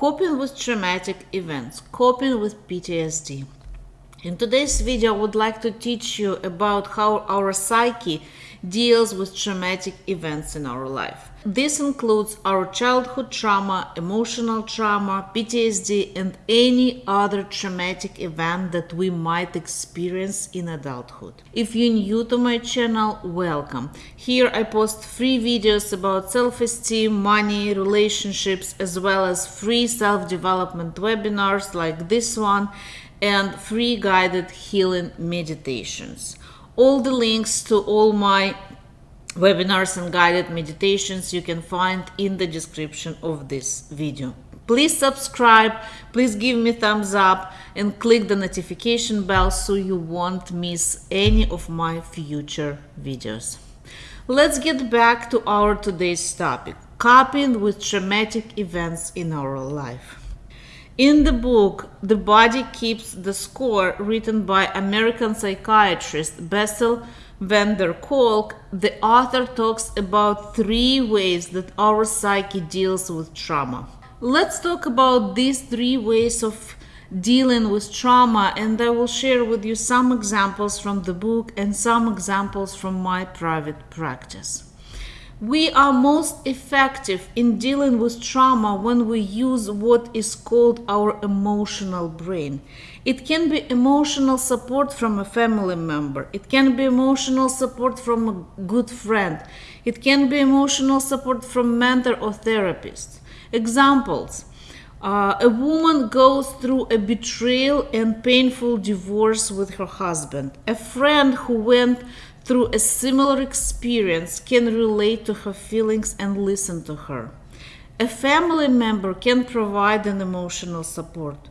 Coping with traumatic events, coping with PTSD. In today's video, I would like to teach you about how our psyche deals with traumatic events in our life. This includes our childhood trauma, emotional trauma, PTSD, and any other traumatic event that we might experience in adulthood. If you're new to my channel, welcome. Here I post free videos about self-esteem, money, relationships, as well as free self-development webinars like this one and free guided healing meditations. All the links to all my webinars and guided meditations you can find in the description of this video. Please subscribe, please give me thumbs up and click the notification bell so you won't miss any of my future videos. Let's get back to our today's topic, coping with traumatic events in our life. In the book, The Body Keeps the Score, written by American psychiatrist Bessel van der Kolk, the author talks about three ways that our psyche deals with trauma. Let's talk about these three ways of dealing with trauma, and I will share with you some examples from the book and some examples from my private practice. We are most effective in dealing with trauma when we use what is called our emotional brain. It can be emotional support from a family member. It can be emotional support from a good friend. It can be emotional support from mentor or therapist. Examples. Uh, a woman goes through a betrayal and painful divorce with her husband. A friend who went through a similar experience can relate to her feelings and listen to her. A family member can provide an emotional support.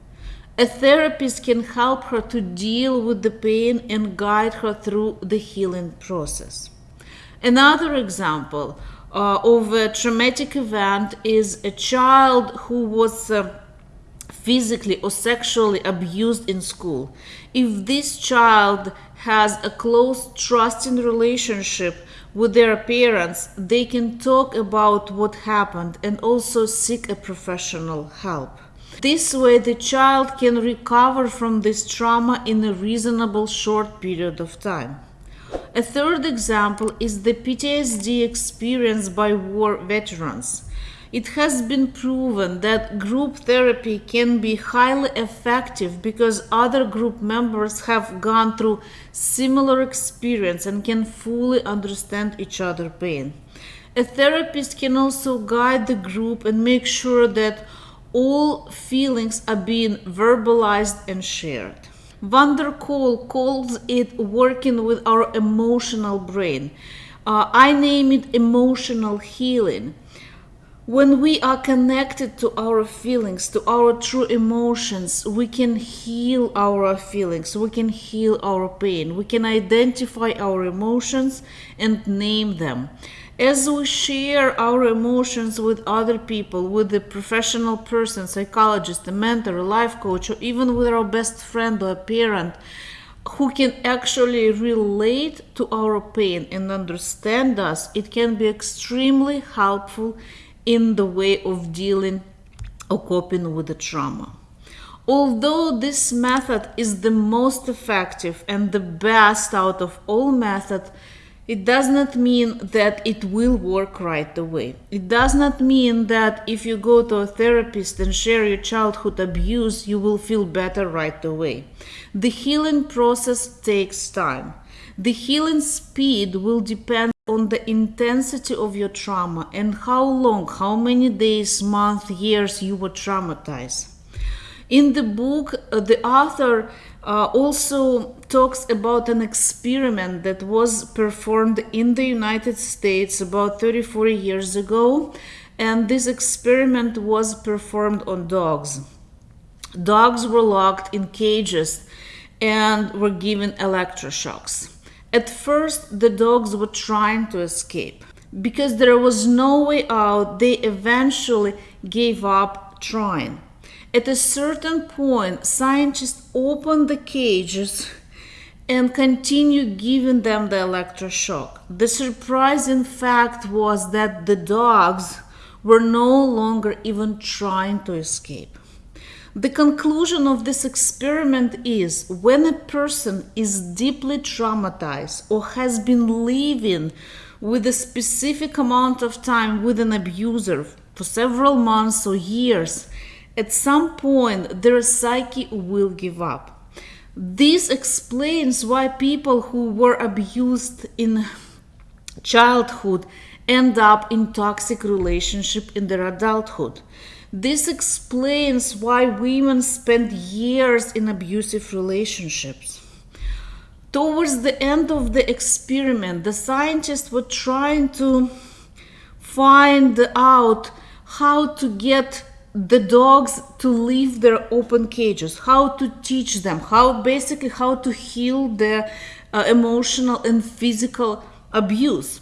A therapist can help her to deal with the pain and guide her through the healing process. Another example uh, of a traumatic event is a child who was uh, physically or sexually abused in school. If this child has a close trusting relationship with their parents, they can talk about what happened and also seek a professional help. This way, the child can recover from this trauma in a reasonable short period of time. A third example is the PTSD experienced by war veterans. It has been proven that group therapy can be highly effective because other group members have gone through similar experience and can fully understand each other pain. A therapist can also guide the group and make sure that all feelings are being verbalized and shared. Van der Kolk calls it working with our emotional brain. Uh, I name it emotional healing. When we are connected to our feelings, to our true emotions, we can heal our feelings, we can heal our pain, we can identify our emotions and name them. As we share our emotions with other people, with a professional person, psychologist, a mentor, a life coach, or even with our best friend or a parent, who can actually relate to our pain and understand us, it can be extremely helpful in the way of dealing or coping with the trauma. Although this method is the most effective and the best out of all methods, it does not mean that it will work right away. It does not mean that if you go to a therapist and share your childhood abuse, you will feel better right away. The healing process takes time. The healing speed will depend on the intensity of your trauma and how long, how many days, months, years you were traumatized. In the book, uh, the author uh, also talks about an experiment that was performed in the United States about 34 years ago, and this experiment was performed on dogs. Dogs were locked in cages and were given electroshocks. At first, the dogs were trying to escape. Because there was no way out, they eventually gave up trying. At a certain point, scientists opened the cages and continued giving them the electroshock. The surprising fact was that the dogs were no longer even trying to escape. The conclusion of this experiment is when a person is deeply traumatized or has been living with a specific amount of time with an abuser for several months or years, at some point their psyche will give up. This explains why people who were abused in childhood end up in toxic relationship in their adulthood. This explains why women spend years in abusive relationships. Towards the end of the experiment, the scientists were trying to find out how to get the dogs to leave their open cages, how to teach them, how basically how to heal their uh, emotional and physical abuse.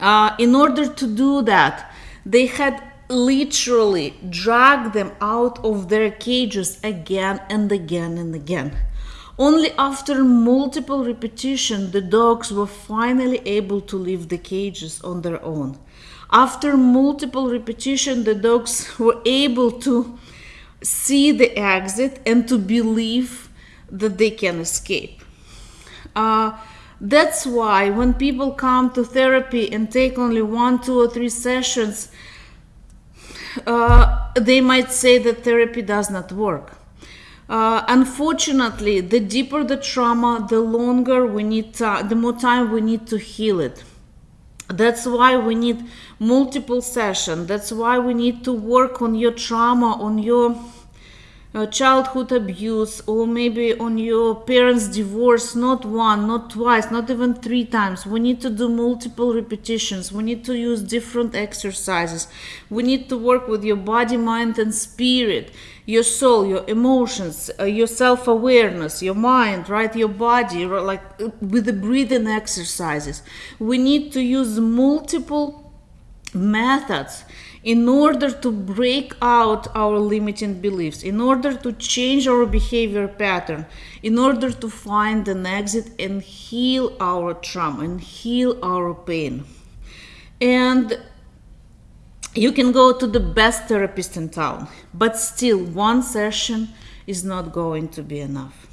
Uh, in order to do that, they had literally drag them out of their cages again and again and again. Only after multiple repetition, the dogs were finally able to leave the cages on their own. After multiple repetition, the dogs were able to see the exit and to believe that they can escape. Uh, that's why when people come to therapy and take only one, two, or three sessions, uh, they might say that therapy does not work. Uh, unfortunately, the deeper the trauma, the longer we need, to, the more time we need to heal it. That's why we need multiple sessions. That's why we need to work on your trauma, on your uh, childhood abuse or maybe on your parents divorce not one not twice not even three times. We need to do multiple repetitions. We need to use different exercises. We need to work with your body mind and spirit your soul your emotions uh, your self-awareness your mind right your body like uh, with the breathing exercises. We need to use multiple methods in order to break out our limiting beliefs, in order to change our behavior pattern, in order to find an exit and heal our trauma and heal our pain. And you can go to the best therapist in town, but still, one session is not going to be enough.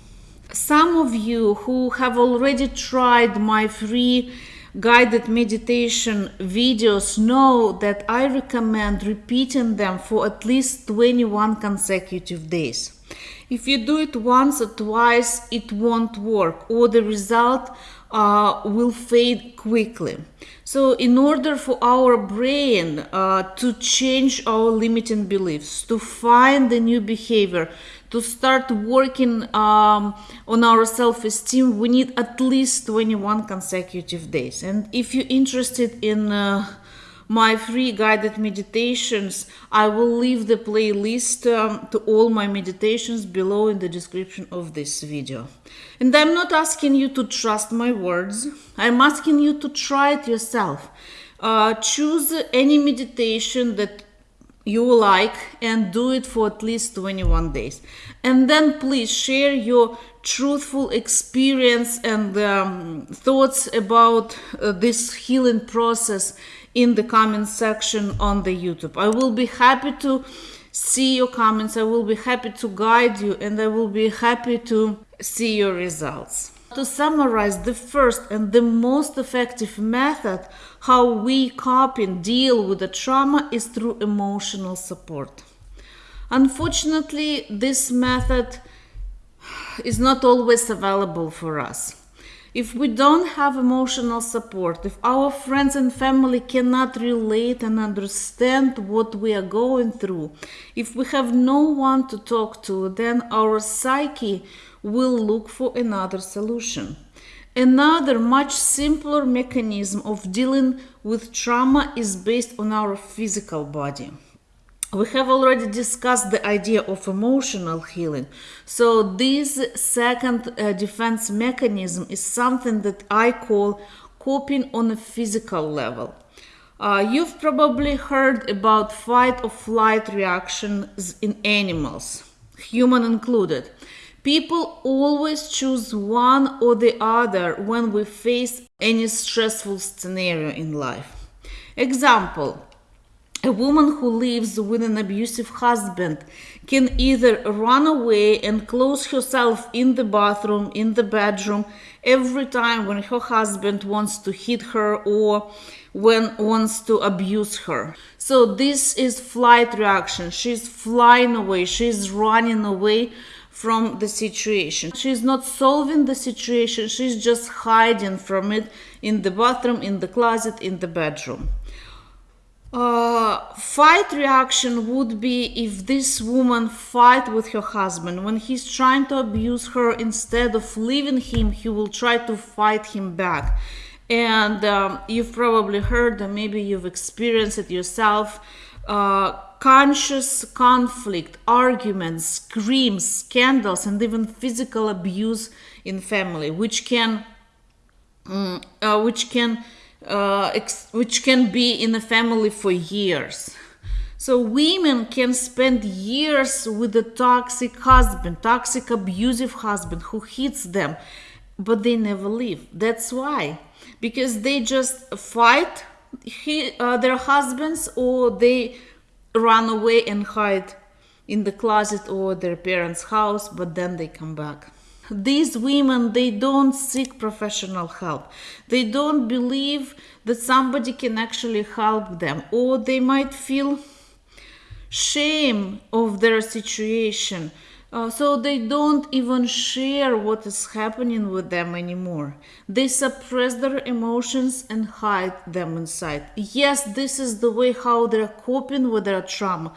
Some of you who have already tried my free guided meditation videos know that I recommend repeating them for at least 21 consecutive days. If you do it once or twice, it won't work, or the result uh, will fade quickly. So, in order for our brain uh, to change our limiting beliefs, to find the new behavior, to start working um, on our self-esteem, we need at least 21 consecutive days. And if you're interested in uh, my free guided meditations, I will leave the playlist um, to all my meditations below in the description of this video. And I'm not asking you to trust my words, I'm asking you to try it yourself. Uh, choose any meditation that you like and do it for at least 21 days. And then please share your truthful experience and um, thoughts about uh, this healing process in the comment section on the YouTube. I will be happy to see your comments. I will be happy to guide you and I will be happy to see your results. To summarize, the first and the most effective method how we cope and deal with the trauma is through emotional support. Unfortunately, this method is not always available for us. If we don't have emotional support, if our friends and family cannot relate and understand what we are going through, if we have no one to talk to, then our psyche will look for another solution. Another much simpler mechanism of dealing with trauma is based on our physical body. We have already discussed the idea of emotional healing. So, this second uh, defense mechanism is something that I call coping on a physical level. Uh, you've probably heard about fight or flight reactions in animals, human included. People always choose one or the other when we face any stressful scenario in life. Example A woman who lives with an abusive husband can either run away and close herself in the bathroom, in the bedroom, every time when her husband wants to hit her or when wants to abuse her. So this is flight reaction. She's flying away, she's running away from the situation. She's not solving the situation, she's just hiding from it in the bathroom, in the closet, in the bedroom. Uh, fight reaction would be if this woman fight with her husband. When he's trying to abuse her instead of leaving him he will try to fight him back. And um, you've probably heard and maybe you've experienced it yourself. Uh, conscious conflict arguments screams scandals and even physical abuse in family which can um, uh, which can uh, which can be in a family for years. So women can spend years with a toxic husband, toxic abusive husband who hits them, but they never leave. That's why, because they just fight he, uh, their husbands or they run away and hide in the closet or their parents' house, but then they come back these women they don't seek professional help they don't believe that somebody can actually help them or they might feel shame of their situation uh, so they don't even share what is happening with them anymore. They suppress their emotions and hide them inside. Yes, this is the way how they're coping with their trauma,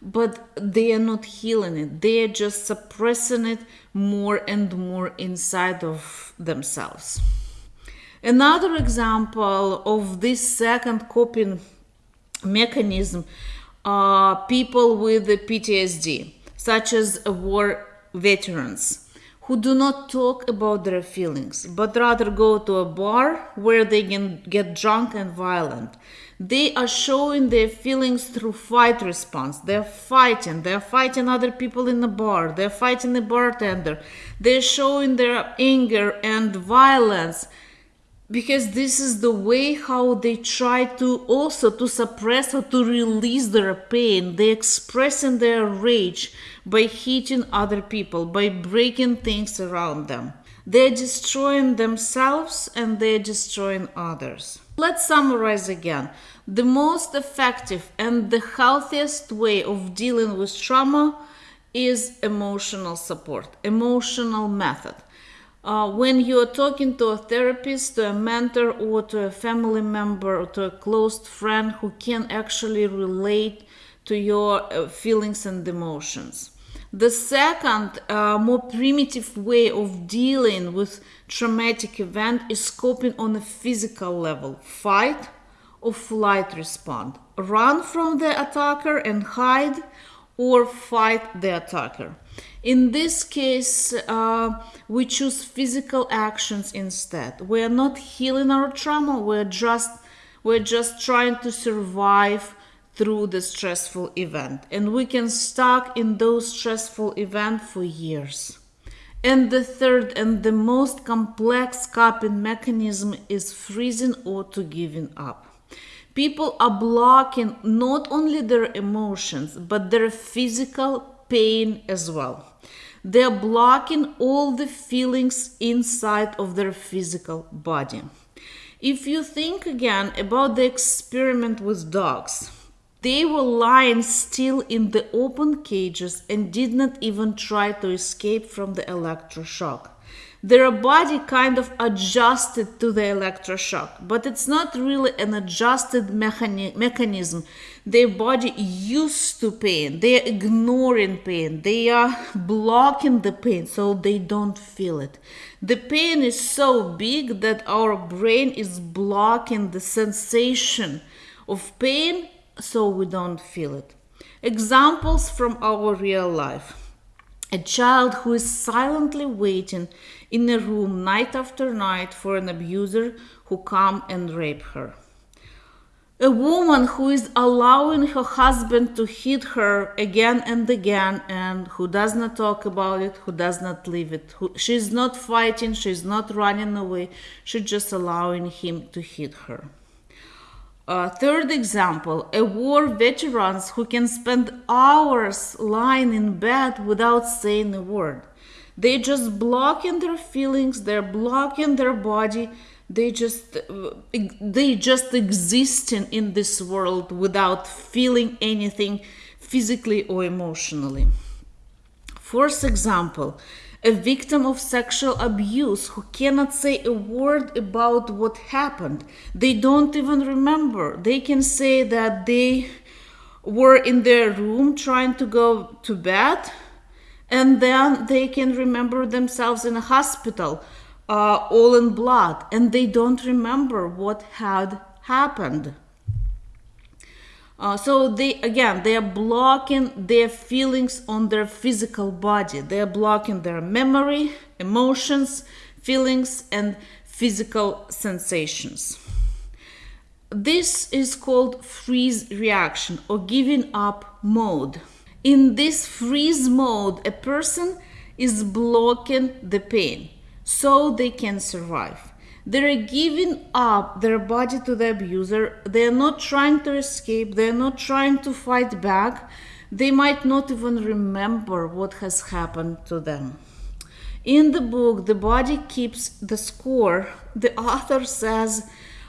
but they are not healing it. They are just suppressing it more and more inside of themselves. Another example of this second coping mechanism are people with PTSD, such as war veterans, who do not talk about their feelings, but rather go to a bar where they can get drunk and violent. They are showing their feelings through fight response. They're fighting. They're fighting other people in the bar. They're fighting the bartender. They're showing their anger and violence because this is the way how they try to also to suppress or to release their pain They're expressing their rage by hitting other people by breaking things around them. They're destroying themselves and they're destroying others. Let's summarize again. The most effective and the healthiest way of dealing with trauma is emotional support, emotional method. Uh, when you're talking to a therapist, to a mentor, or to a family member, or to a close friend who can actually relate to your uh, feelings and emotions. The second, uh, more primitive way of dealing with traumatic event is coping on a physical level. Fight, or flight response, Run from the attacker and hide or fight the attacker. In this case, uh, we choose physical actions instead. We are not healing our trauma, we're just, we're just trying to survive through the stressful event. And we can stuck in those stressful events for years. And the third and the most complex coping mechanism is freezing or to giving up. People are blocking not only their emotions, but their physical pain as well. They're blocking all the feelings inside of their physical body. If you think again about the experiment with dogs, they were lying still in the open cages and did not even try to escape from the electroshock their body kind of adjusted to the electroshock, but it's not really an adjusted mechani- mechanism. Their body used to pain, they're ignoring pain, they are blocking the pain so they don't feel it. The pain is so big that our brain is blocking the sensation of pain so we don't feel it. Examples from our real life a child who is silently waiting in a room night after night for an abuser who come and rape her. A woman who is allowing her husband to hit her again and again and who does not talk about it, who does not leave it. Who, she's not fighting, she's not running away, she's just allowing him to hit her. Uh, third example, a war veterans who can spend hours lying in bed without saying a word. They just blocking their feelings, they're blocking their body, they just they just existing in this world without feeling anything physically or emotionally. Fourth example, a victim of sexual abuse who cannot say a word about what happened. They don't even remember. They can say that they were in their room trying to go to bed, and then they can remember themselves in a hospital, uh, all in blood, and they don't remember what had happened. Uh, so they again they are blocking their feelings on their physical body. They are blocking their memory, emotions, feelings, and physical sensations. This is called freeze reaction or giving up mode. In this freeze mode, a person is blocking the pain so they can survive. They're giving up their body to the abuser. They're not trying to escape. They're not trying to fight back. They might not even remember what has happened to them. In the book, The Body Keeps the Score, the author says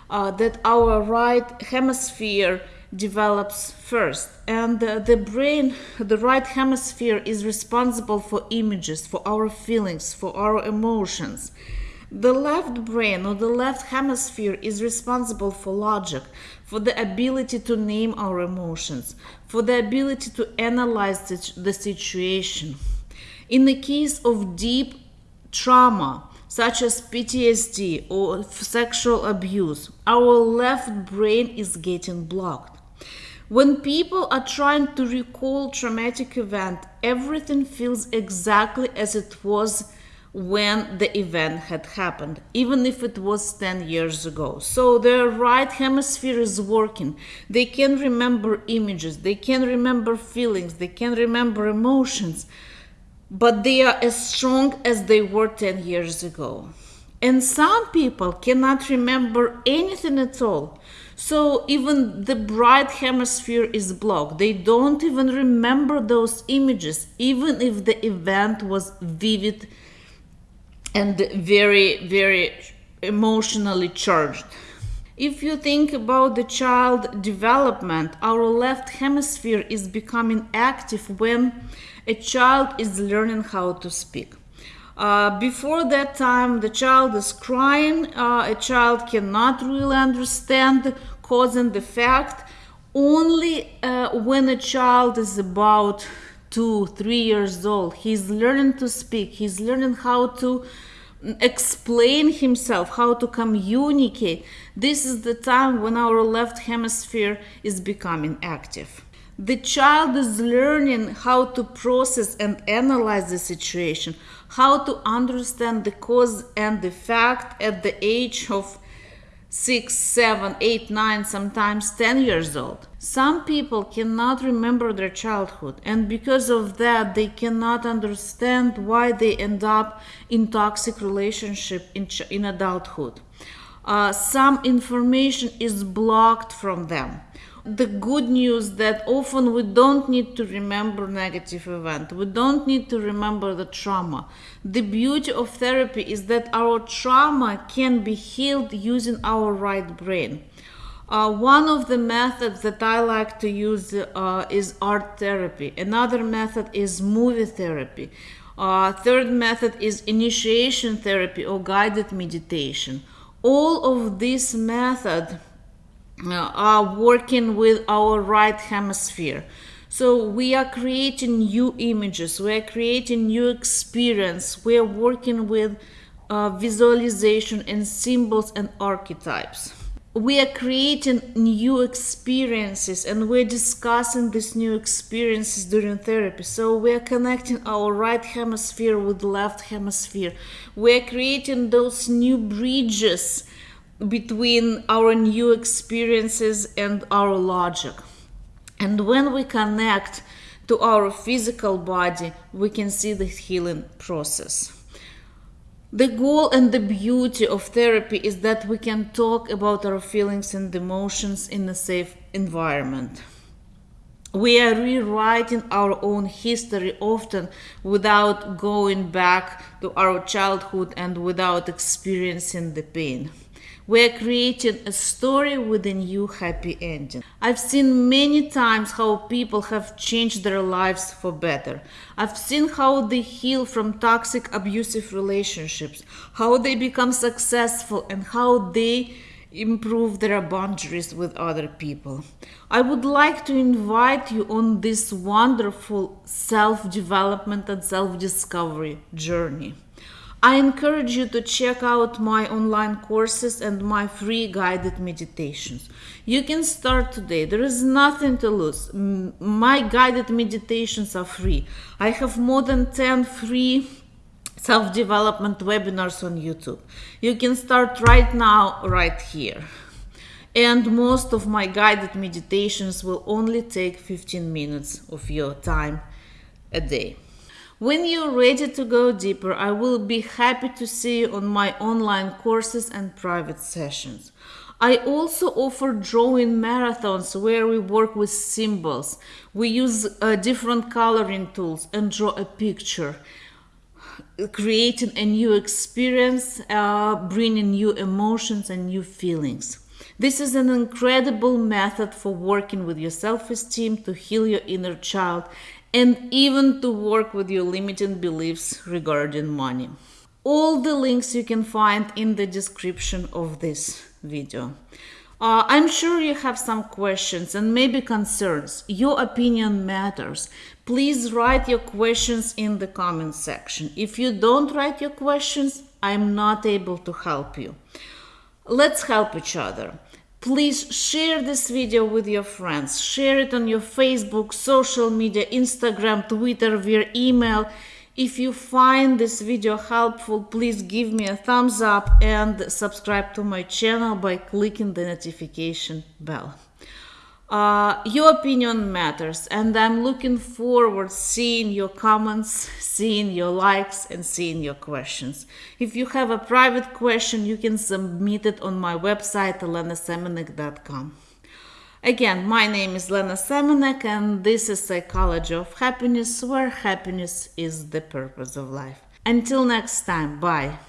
uh, that our right hemisphere develops first and uh, the brain the right hemisphere is responsible for images for our feelings for our emotions the left brain or the left hemisphere is responsible for logic, for the ability to name our emotions, for the ability to analyze the situation. In the case of deep trauma, such as PTSD or sexual abuse, our left brain is getting blocked. When people are trying to recall traumatic event, everything feels exactly as it was when the event had happened, even if it was 10 years ago. So their right hemisphere is working. They can remember images, they can remember feelings, they can remember emotions, but they are as strong as they were 10 years ago. And some people cannot remember anything at all. So even the right hemisphere is blocked. They don't even remember those images, even if the event was vivid and very, very emotionally charged. If you think about the child development, our left hemisphere is becoming active when a child is learning how to speak. Uh, before that time, the child is crying, uh, a child cannot really understand cause and effect. Only uh, when a child is about two, three years old. He's learning to speak. He's learning how to explain himself, how to communicate. This is the time when our left hemisphere is becoming active. The child is learning how to process and analyze the situation, how to understand the cause and the fact at the age of six, seven, eight, nine, sometimes 10 years old. Some people cannot remember their childhood, and because of that, they cannot understand why they end up in toxic relationship in, in adulthood. Uh, some information is blocked from them. The good news that often we don't need to remember negative event. We don't need to remember the trauma. The beauty of therapy is that our trauma can be healed using our right brain uh, one of the methods that I like to use uh, is art therapy. Another method is movie therapy. Uh, third method is initiation therapy or guided meditation. All of these methods uh, are working with our right hemisphere. So we are creating new images, we are creating new experience, we are working with uh, visualization and symbols and archetypes. We are creating new experiences and we're discussing these new experiences during therapy. So we are connecting our right hemisphere with the left hemisphere. We are creating those new bridges between our new experiences and our logic. And when we connect to our physical body, we can see the healing process. The goal and the beauty of therapy is that we can talk about our feelings and emotions in a safe environment. We are rewriting our own history often without going back to our childhood and without experiencing the pain. We are creating a story with a new happy ending. I've seen many times how people have changed their lives for better. I've seen how they heal from toxic, abusive relationships, how they become successful, and how they improve their boundaries with other people. I would like to invite you on this wonderful self development and self discovery journey. I encourage you to check out my online courses and my free guided meditations. You can start today. There is nothing to lose. My guided meditations are free. I have more than 10 free self development webinars on YouTube. You can start right now, right here. And most of my guided meditations will only take 15 minutes of your time a day. When you're ready to go deeper, I will be happy to see you on my online courses and private sessions. I also offer drawing marathons where we work with symbols. We use uh, different coloring tools and draw a picture, creating a new experience, uh, bringing new emotions and new feelings. This is an incredible method for working with your self esteem to heal your inner child and even to work with your limiting beliefs regarding money. All the links you can find in the description of this video. Uh, I'm sure you have some questions and maybe concerns. Your opinion matters. Please write your questions in the comment section. If you don't write your questions, I'm not able to help you. Let's help each other. Please share this video with your friends. Share it on your Facebook, social media, Instagram, Twitter, via email. If you find this video helpful, please give me a thumbs up and subscribe to my channel by clicking the notification bell. Uh, your opinion matters and i'm looking forward seeing your comments seeing your likes and seeing your questions. If you have a private question you can submit it on my website elenasemenek.com again my name is lena semenek and this is psychology of happiness where happiness is the purpose of life. Until next time bye